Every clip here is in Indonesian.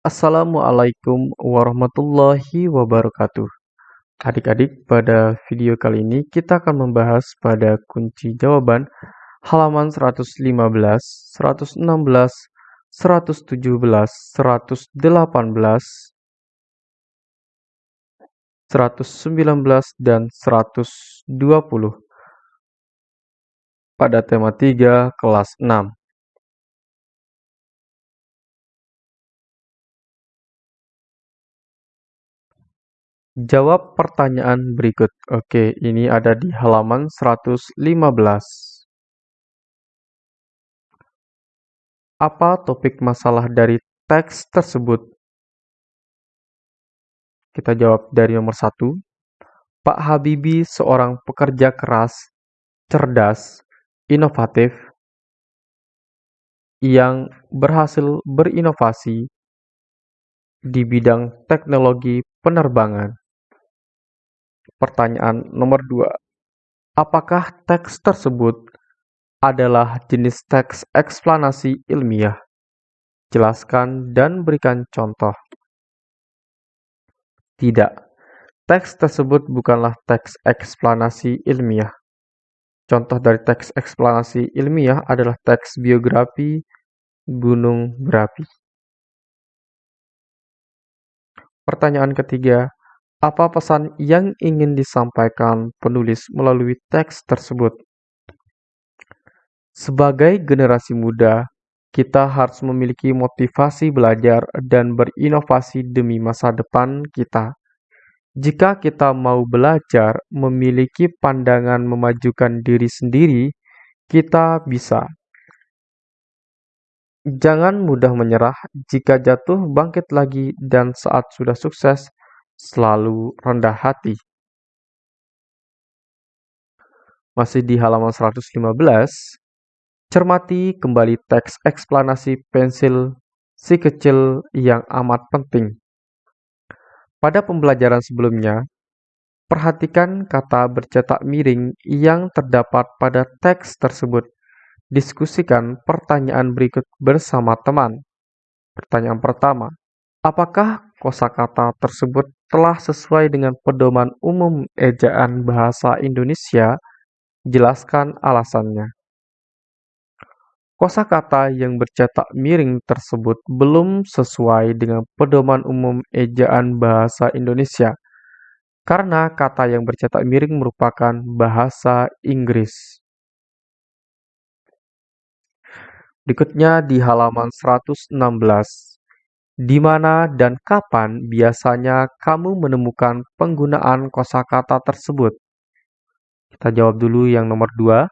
Assalamualaikum warahmatullahi wabarakatuh. Adik-adik, pada video kali ini kita akan membahas pada kunci jawaban halaman 115, 116, 117, 118, 119, dan 120 pada tema 3 kelas 6. Jawab pertanyaan berikut. Oke, ini ada di halaman 115. Apa topik masalah dari teks tersebut? Kita jawab dari nomor satu. Pak Habibie seorang pekerja keras, cerdas, inovatif, yang berhasil berinovasi di bidang teknologi penerbangan. Pertanyaan nomor dua, apakah teks tersebut adalah jenis teks eksplanasi ilmiah? Jelaskan dan berikan contoh. Tidak, teks tersebut bukanlah teks eksplanasi ilmiah. Contoh dari teks eksplanasi ilmiah adalah teks biografi gunung berapi. Pertanyaan ketiga, apa pesan yang ingin disampaikan penulis melalui teks tersebut? Sebagai generasi muda, kita harus memiliki motivasi belajar dan berinovasi demi masa depan kita. Jika kita mau belajar memiliki pandangan memajukan diri sendiri, kita bisa. Jangan mudah menyerah jika jatuh bangkit lagi dan saat sudah sukses selalu rendah hati. Masih di halaman 115, cermati kembali teks eksplanasi pensil si kecil yang amat penting. Pada pembelajaran sebelumnya, perhatikan kata bercetak miring yang terdapat pada teks tersebut. Diskusikan pertanyaan berikut bersama teman. Pertanyaan pertama, apakah kosakata tersebut telah sesuai dengan pedoman umum ejaan bahasa Indonesia, jelaskan alasannya. Kosakata yang bercetak miring tersebut belum sesuai dengan pedoman umum ejaan bahasa Indonesia, karena kata yang bercetak miring merupakan bahasa Inggris. Berikutnya di halaman 116. Di mana dan kapan biasanya kamu menemukan penggunaan kosakata tersebut? Kita jawab dulu yang nomor dua.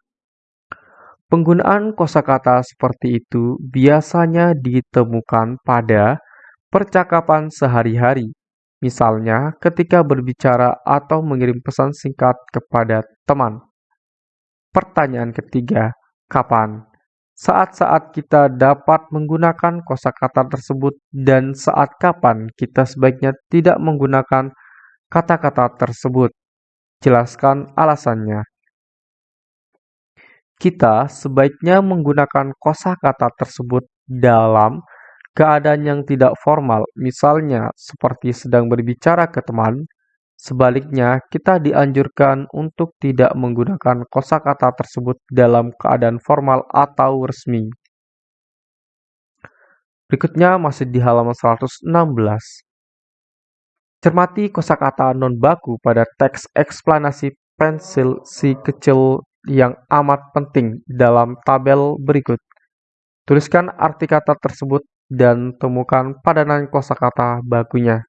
Penggunaan kosakata seperti itu biasanya ditemukan pada percakapan sehari-hari, misalnya ketika berbicara atau mengirim pesan singkat kepada teman. Pertanyaan ketiga, kapan? Saat-saat kita dapat menggunakan kosakata tersebut dan saat kapan kita sebaiknya tidak menggunakan kata-kata tersebut. Jelaskan alasannya. Kita sebaiknya menggunakan kosakata tersebut dalam keadaan yang tidak formal, misalnya seperti sedang berbicara ke teman, Sebaliknya, kita dianjurkan untuk tidak menggunakan kosakata tersebut dalam keadaan formal atau resmi. Berikutnya masih di halaman 116. Cermati kosakata non-baku pada teks eksplanasi pensil si kecil yang amat penting dalam tabel berikut. Tuliskan arti kata tersebut dan temukan padanan kosakata bakunya.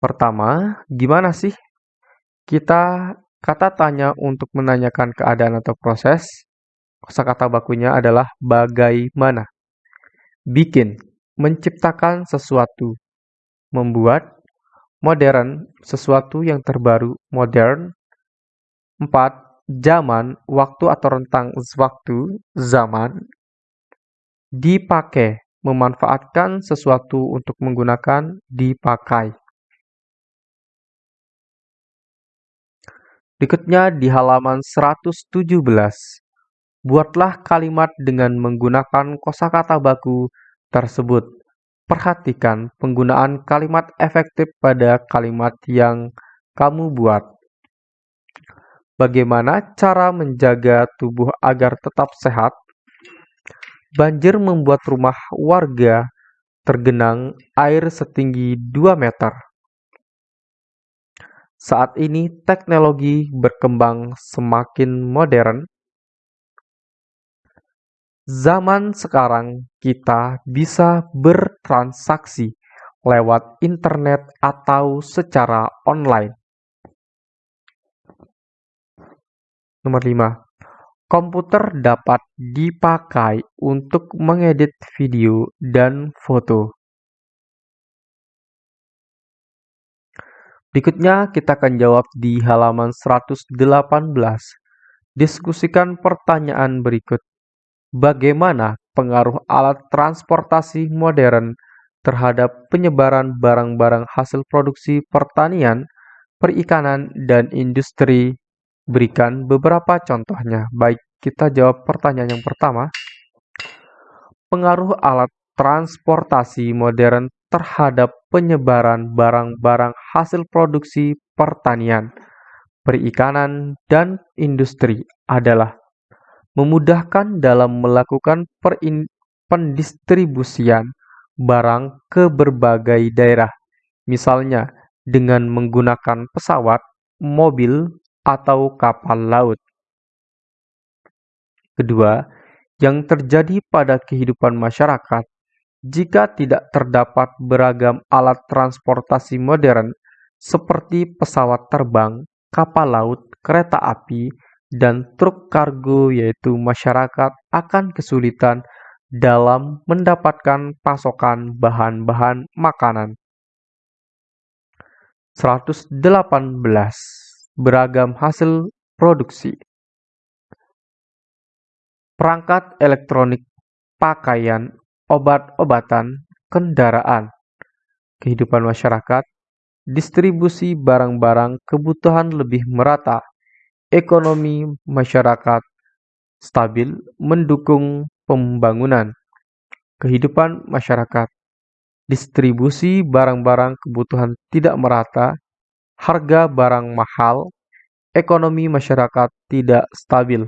Pertama, gimana sih kita kata tanya untuk menanyakan keadaan atau proses? Kosakata bakunya adalah bagaimana. Bikin, menciptakan sesuatu. Membuat, modern, sesuatu yang terbaru, modern. Empat, zaman, waktu atau rentang waktu, zaman. Dipakai, memanfaatkan sesuatu untuk menggunakan, dipakai. Berikutnya di halaman 117. Buatlah kalimat dengan menggunakan kosakata baku tersebut. Perhatikan penggunaan kalimat efektif pada kalimat yang kamu buat. Bagaimana cara menjaga tubuh agar tetap sehat? Banjir membuat rumah warga tergenang air setinggi 2 meter. Saat ini teknologi berkembang semakin modern. Zaman sekarang kita bisa bertransaksi lewat internet atau secara online. Nomor 5. Komputer dapat dipakai untuk mengedit video dan foto. Berikutnya kita akan jawab di halaman 118. Diskusikan pertanyaan berikut. Bagaimana pengaruh alat transportasi modern terhadap penyebaran barang-barang hasil produksi pertanian, perikanan, dan industri Berikan beberapa contohnya. Baik, kita jawab pertanyaan yang pertama. Pengaruh alat transportasi modern terhadap penyebaran barang-barang hasil produksi pertanian, perikanan, dan industri adalah memudahkan dalam melakukan pendistribusian barang ke berbagai daerah, misalnya dengan menggunakan pesawat, mobil, atau kapal laut. Kedua, yang terjadi pada kehidupan masyarakat jika tidak terdapat beragam alat transportasi modern seperti pesawat terbang, kapal laut, kereta api, dan truk kargo yaitu masyarakat akan kesulitan dalam mendapatkan pasokan bahan-bahan makanan. 118 beragam hasil produksi. Perangkat elektronik, pakaian, obat-obatan, kendaraan, kehidupan masyarakat, distribusi barang-barang kebutuhan lebih merata, ekonomi masyarakat stabil mendukung pembangunan, kehidupan masyarakat, distribusi barang-barang kebutuhan tidak merata, harga barang mahal, ekonomi masyarakat tidak stabil.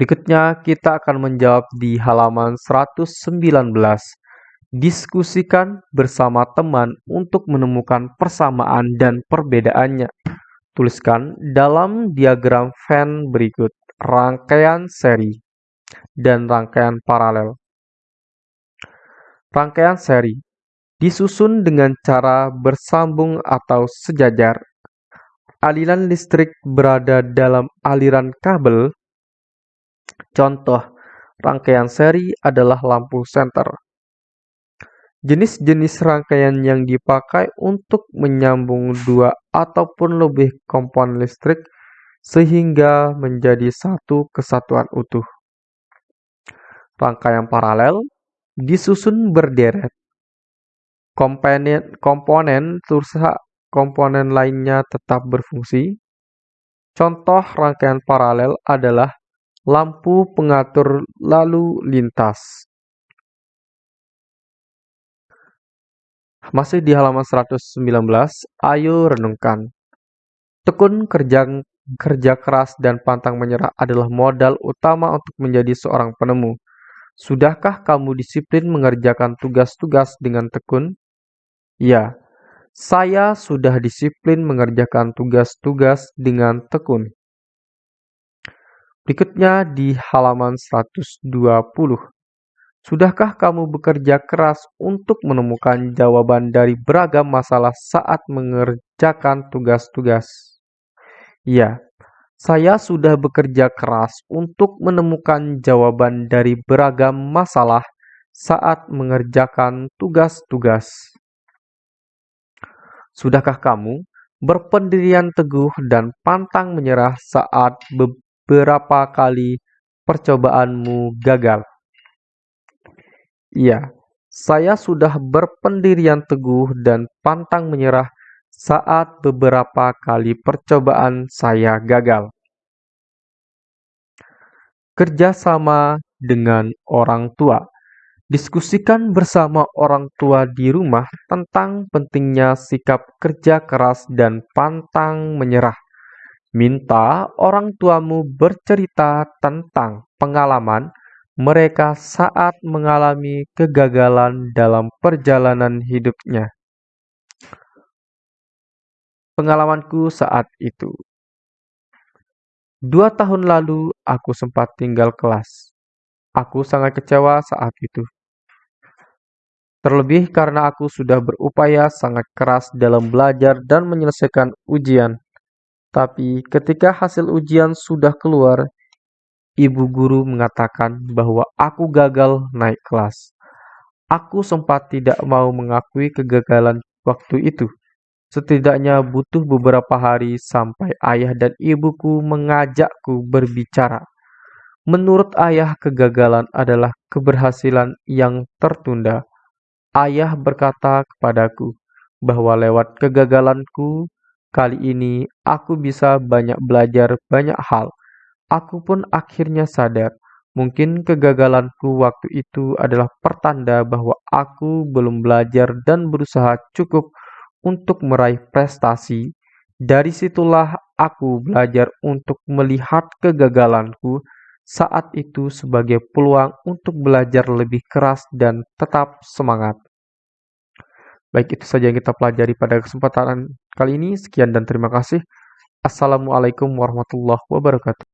Berikutnya kita akan menjawab di halaman 119. Diskusikan bersama teman untuk menemukan persamaan dan perbedaannya. Tuliskan dalam diagram Venn berikut rangkaian seri dan rangkaian paralel. Rangkaian seri disusun dengan cara bersambung atau sejajar. Aliran listrik berada dalam aliran kabel. Contoh rangkaian seri adalah lampu senter. Jenis-jenis rangkaian yang dipakai untuk menyambung dua ataupun lebih komponen listrik sehingga menjadi satu kesatuan utuh. Rangkaian paralel disusun berderet komponen komponen tursa komponen lainnya tetap berfungsi. Contoh rangkaian paralel adalah lampu pengatur lalu lintas. Masih di halaman 119, ayo renungkan. Tekun kerja kerja keras dan pantang menyerah adalah modal utama untuk menjadi seorang penemu. Sudahkah kamu disiplin mengerjakan tugas-tugas dengan tekun? Ya, saya sudah disiplin mengerjakan tugas-tugas dengan tekun. Berikutnya di halaman 120. Sudahkah kamu bekerja keras untuk menemukan jawaban dari beragam masalah saat mengerjakan tugas-tugas? Ya, saya sudah bekerja keras untuk menemukan jawaban dari beragam masalah saat mengerjakan tugas-tugas. Sudahkah kamu berpendirian teguh dan pantang menyerah saat beberapa kali percobaanmu gagal? Iya, saya sudah berpendirian teguh dan pantang menyerah saat beberapa kali percobaan saya gagal. Kerjasama dengan orang tua. Diskusikan bersama orang tua di rumah tentang pentingnya sikap kerja keras dan pantang menyerah. Minta orang tuamu bercerita tentang pengalaman mereka saat mengalami kegagalan dalam perjalanan hidupnya. Pengalamanku saat itu. Dua tahun lalu, aku sempat tinggal kelas. Aku sangat kecewa saat itu. Terlebih karena aku sudah berupaya sangat keras dalam belajar dan menyelesaikan ujian. Tapi ketika hasil ujian sudah keluar, ibu guru mengatakan bahwa aku gagal naik kelas. Aku sempat tidak mau mengakui kegagalan waktu itu. Setidaknya butuh beberapa hari sampai ayah dan ibuku mengajakku berbicara. Menurut ayah, kegagalan adalah keberhasilan yang tertunda. Ayah berkata kepadaku bahwa lewat kegagalanku kali ini aku bisa banyak belajar banyak hal. Aku pun akhirnya sadar, mungkin kegagalanku waktu itu adalah pertanda bahwa aku belum belajar dan berusaha cukup untuk meraih prestasi. Dari situlah aku belajar untuk melihat kegagalanku saat itu sebagai peluang untuk belajar lebih keras dan tetap semangat. Baik, itu saja yang kita pelajari pada kesempatan kali ini. Sekian dan terima kasih. Assalamualaikum warahmatullahi wabarakatuh.